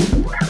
Ooh.